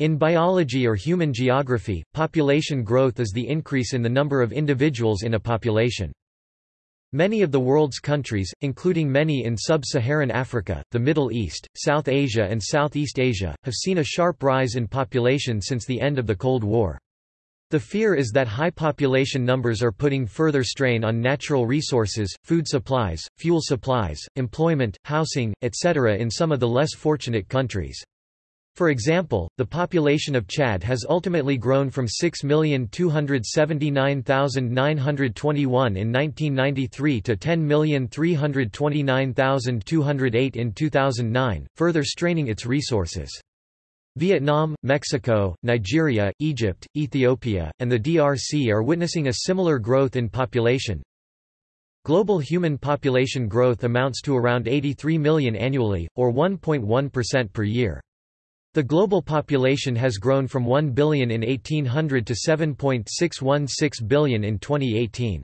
In biology or human geography, population growth is the increase in the number of individuals in a population. Many of the world's countries, including many in sub-Saharan Africa, the Middle East, South Asia and Southeast Asia, have seen a sharp rise in population since the end of the Cold War. The fear is that high population numbers are putting further strain on natural resources, food supplies, fuel supplies, employment, housing, etc. in some of the less fortunate countries. For example, the population of Chad has ultimately grown from 6,279,921 in 1993 to 10,329,208 in 2009, further straining its resources. Vietnam, Mexico, Nigeria, Egypt, Ethiopia, and the DRC are witnessing a similar growth in population. Global human population growth amounts to around 83 million annually, or 1.1% per year. The global population has grown from 1 billion in 1800 to 7.616 billion in 2018.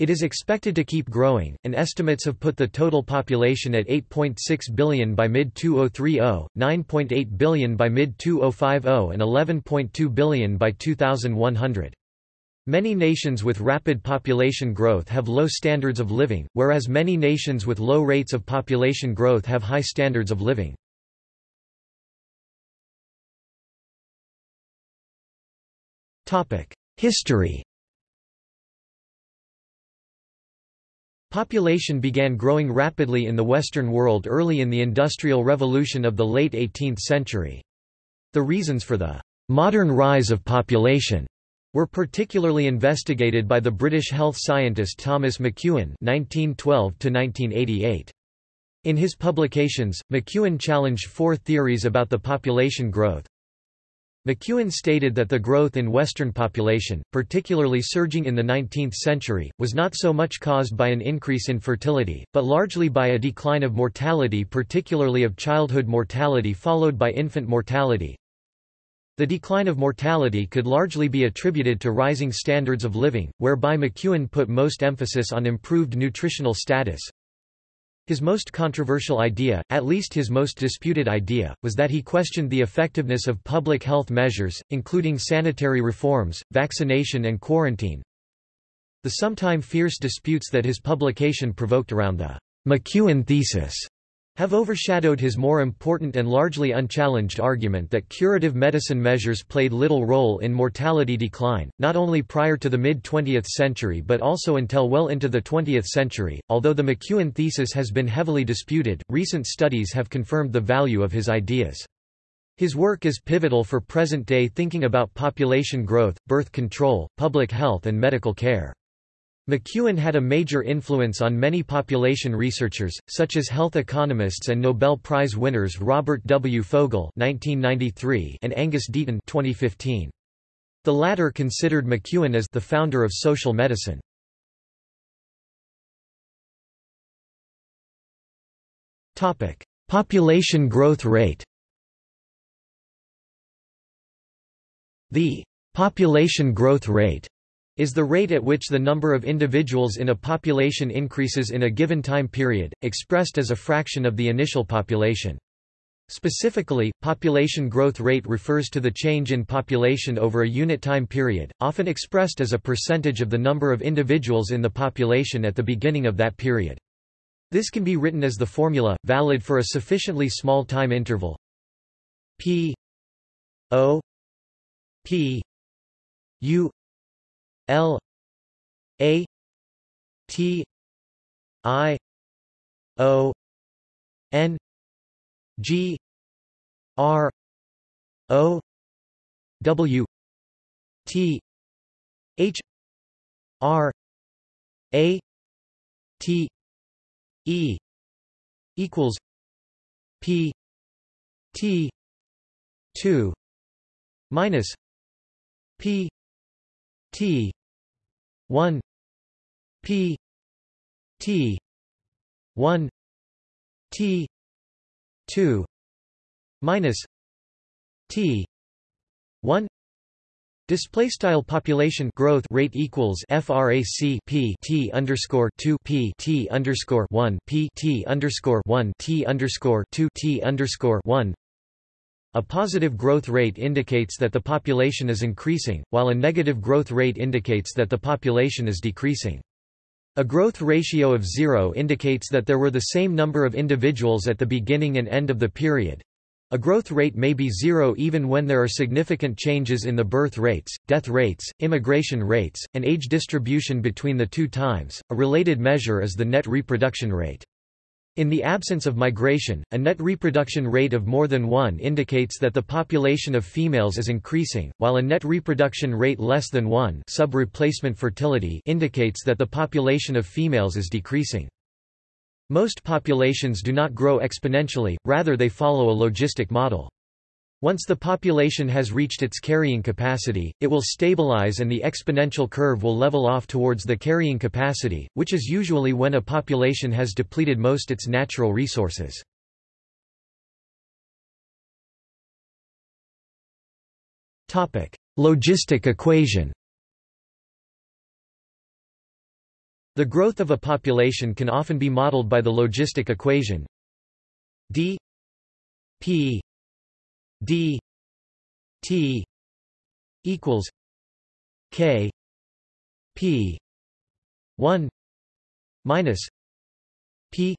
It is expected to keep growing, and estimates have put the total population at 8.6 billion by mid-2030, 9.8 billion by mid-2050 and 11.2 billion by 2100. Many nations with rapid population growth have low standards of living, whereas many nations with low rates of population growth have high standards of living. History Population began growing rapidly in the Western world early in the Industrial Revolution of the late 18th century. The reasons for the modern rise of population were particularly investigated by the British health scientist Thomas McKeown (1912–1988). In his publications, McKeown challenged four theories about the population growth. McKeown stated that the growth in Western population, particularly surging in the 19th century, was not so much caused by an increase in fertility, but largely by a decline of mortality particularly of childhood mortality followed by infant mortality. The decline of mortality could largely be attributed to rising standards of living, whereby McKeown put most emphasis on improved nutritional status, his most controversial idea, at least his most disputed idea, was that he questioned the effectiveness of public health measures, including sanitary reforms, vaccination and quarantine. The sometime fierce disputes that his publication provoked around the McKeown thesis have overshadowed his more important and largely unchallenged argument that curative medicine measures played little role in mortality decline, not only prior to the mid-20th century but also until well into the 20th century. Although the McKeown thesis has been heavily disputed, recent studies have confirmed the value of his ideas. His work is pivotal for present-day thinking about population growth, birth control, public health and medical care. McKeown had a major influence on many population researchers, such as health economists and Nobel Prize winners Robert W. Fogel (1993) and Angus Deaton (2015). The latter considered McKeown as the founder of social medicine. Population growth rate. The population growth rate is the rate at which the number of individuals in a population increases in a given time period, expressed as a fraction of the initial population. Specifically, population growth rate refers to the change in population over a unit time period, often expressed as a percentage of the number of individuals in the population at the beginning of that period. This can be written as the formula, valid for a sufficiently small time interval p o p u L A T I O N G R O W T H R A T E equals P T two minus P T 1 p t 1 t 2 minus t 1 Display style population growth rate equals frac p t underscore 2 p t underscore 1 p t underscore 1 t underscore 2 t underscore 1 a positive growth rate indicates that the population is increasing, while a negative growth rate indicates that the population is decreasing. A growth ratio of zero indicates that there were the same number of individuals at the beginning and end of the period. A growth rate may be zero even when there are significant changes in the birth rates, death rates, immigration rates, and age distribution between the two times. A related measure is the net reproduction rate. In the absence of migration, a net reproduction rate of more than 1 indicates that the population of females is increasing, while a net reproduction rate less than 1 sub-replacement fertility indicates that the population of females is decreasing. Most populations do not grow exponentially, rather they follow a logistic model. Once the population has reached its carrying capacity, it will stabilize and the exponential curve will level off towards the carrying capacity, which is usually when a population has depleted most its natural resources. Logistic equation The growth of a population can often be modeled by the logistic equation d p d t equals k p 1 minus p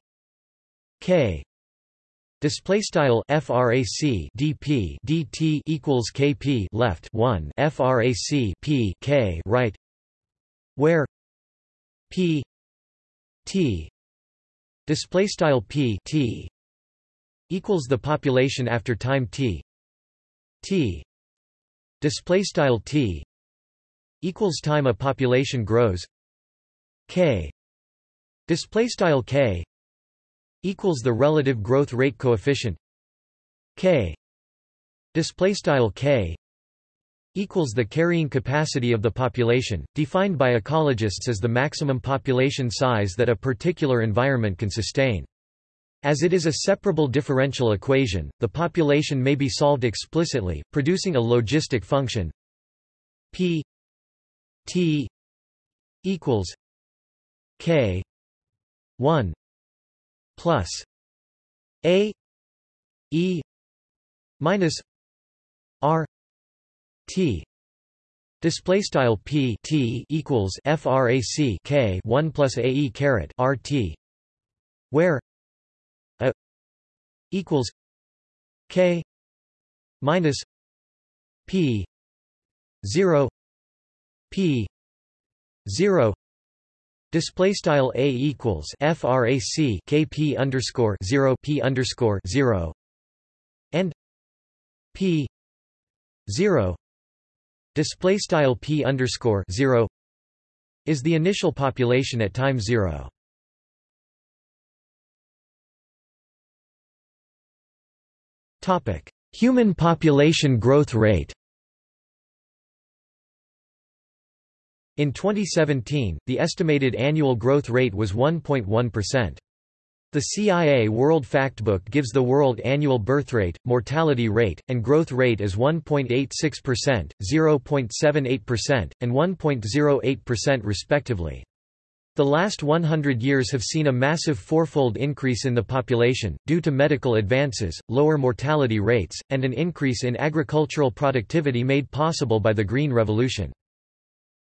k. Display style frac dp dt equals kp left 1 frac p k right where p t display style p t equals the population after time t t. Display style t equals time a population grows. K. Display style k equals the relative growth rate coefficient. K. Display style k equals the carrying capacity of the population defined by ecologists as the maximum population size that a particular environment can sustain as it is a separable differential equation, the population may be solved explicitly, producing a logistic function p t equals k 1 plus a e minus r t. Display style p t equals frac k 1 plus a e caret r t where equals K minus P zero P zero Display style a equals frac kp underscore zero p underscore zero and p zero display style p underscore zero is the initial population at time zero. Human population growth rate In 2017, the estimated annual growth rate was 1.1%. The CIA World Factbook gives the world annual birth rate, mortality rate, and growth rate as 1.86%, 0.78%, and 1.08% respectively. The last 100 years have seen a massive fourfold increase in the population, due to medical advances, lower mortality rates, and an increase in agricultural productivity made possible by the Green Revolution.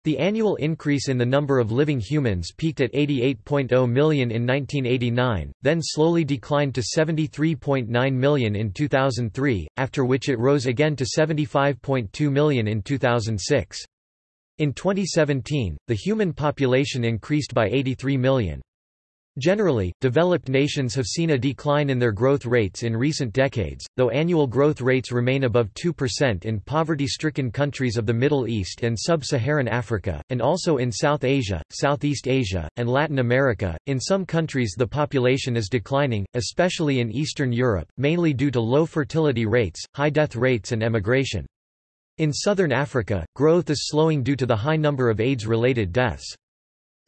The annual increase in the number of living humans peaked at 88.0 million in 1989, then slowly declined to 73.9 million in 2003, after which it rose again to 75.2 million in 2006. In 2017, the human population increased by 83 million. Generally, developed nations have seen a decline in their growth rates in recent decades, though annual growth rates remain above 2% in poverty-stricken countries of the Middle East and Sub-Saharan Africa, and also in South Asia, Southeast Asia, and Latin America. In some countries the population is declining, especially in Eastern Europe, mainly due to low fertility rates, high death rates and emigration. In southern Africa, growth is slowing due to the high number of AIDS-related deaths.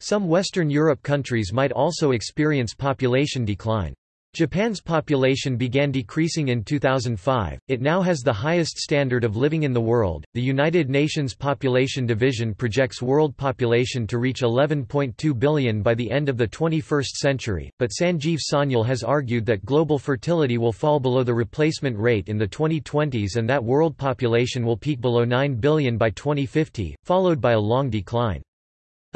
Some Western Europe countries might also experience population decline. Japan's population began decreasing in 2005. It now has the highest standard of living in the world. The United Nations Population Division projects world population to reach 11.2 billion by the end of the 21st century, but Sanjeev Sanyal has argued that global fertility will fall below the replacement rate in the 2020s and that world population will peak below 9 billion by 2050, followed by a long decline.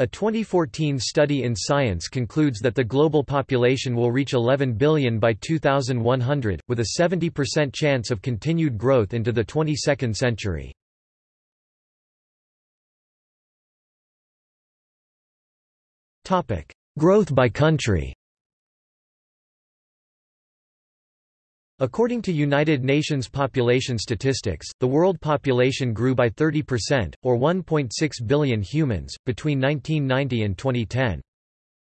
A 2014 study in Science concludes that the global population will reach 11 billion by 2100, with a 70% chance of continued growth into the 22nd century. Growth by country According to United Nations population statistics, the world population grew by 30%, or 1.6 billion humans, between 1990 and 2010.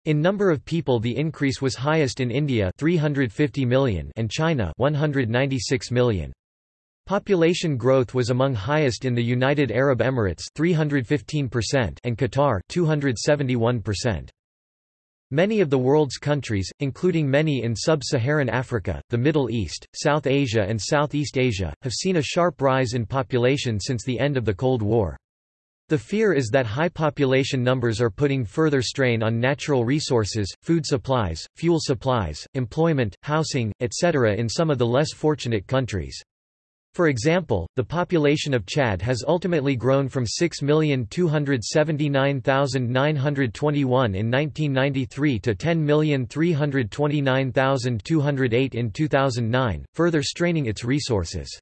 In number of people the increase was highest in India 350 million and China 196 million. Population growth was among highest in the United Arab Emirates 315% and Qatar 271%. Many of the world's countries, including many in sub-Saharan Africa, the Middle East, South Asia and Southeast Asia, have seen a sharp rise in population since the end of the Cold War. The fear is that high population numbers are putting further strain on natural resources, food supplies, fuel supplies, employment, housing, etc. in some of the less fortunate countries. For example, the population of Chad has ultimately grown from 6,279,921 in 1993 to 10,329,208 in 2009, further straining its resources.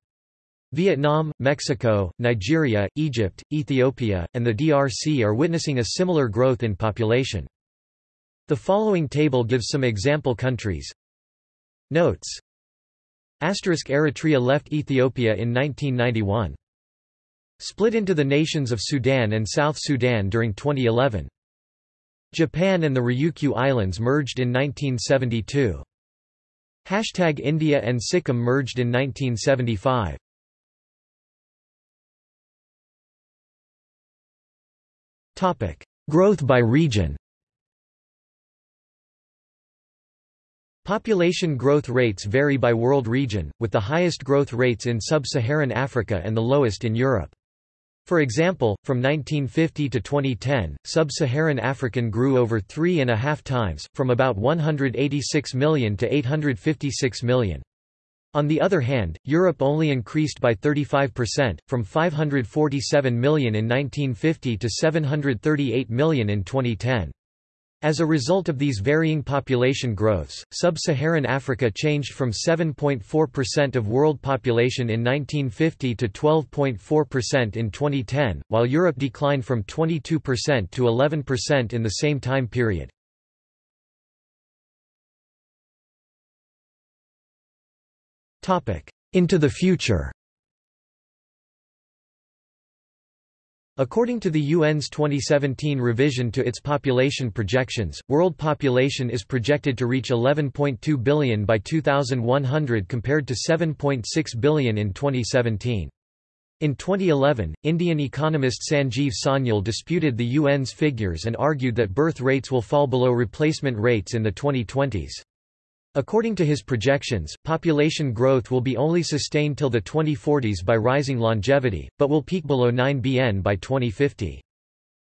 Vietnam, Mexico, Nigeria, Egypt, Ethiopia, and the DRC are witnessing a similar growth in population. The following table gives some example countries. Notes Eritrea left Ethiopia in 1991. Split into the nations of Sudan and South Sudan during 2011. Japan and the Ryukyu Islands merged in 1972. Hashtag India and Sikkim merged in 1975. Growth by region Population growth rates vary by world region, with the highest growth rates in sub-Saharan Africa and the lowest in Europe. For example, from 1950 to 2010, sub-Saharan African grew over three and a half times, from about 186 million to 856 million. On the other hand, Europe only increased by 35%, from 547 million in 1950 to 738 million in 2010. As a result of these varying population growths, sub-Saharan Africa changed from 7.4% of world population in 1950 to 12.4% in 2010, while Europe declined from 22% to 11% in the same time period. Into the future According to the UN's 2017 revision to its population projections, world population is projected to reach 11.2 billion by 2100 compared to 7.6 billion in 2017. In 2011, Indian economist Sanjeev Sanyal disputed the UN's figures and argued that birth rates will fall below replacement rates in the 2020s. According to his projections, population growth will be only sustained till the 2040s by rising longevity, but will peak below 9 bn by 2050.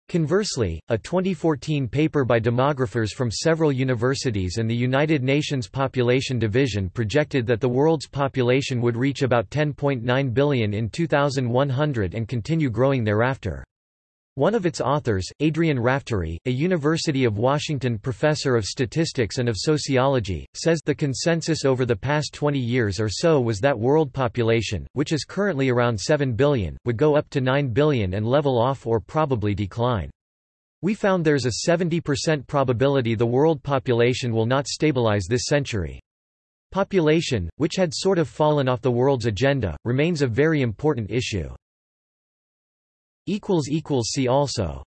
Conversely, a 2014 paper by demographers from several universities and the United Nations Population Division projected that the world's population would reach about 10.9 billion in 2100 and continue growing thereafter. One of its authors, Adrian Raftery, a University of Washington professor of statistics and of sociology, says the consensus over the past 20 years or so was that world population, which is currently around 7 billion, would go up to 9 billion and level off or probably decline. We found there's a 70% probability the world population will not stabilize this century. Population, which had sort of fallen off the world's agenda, remains a very important issue. See also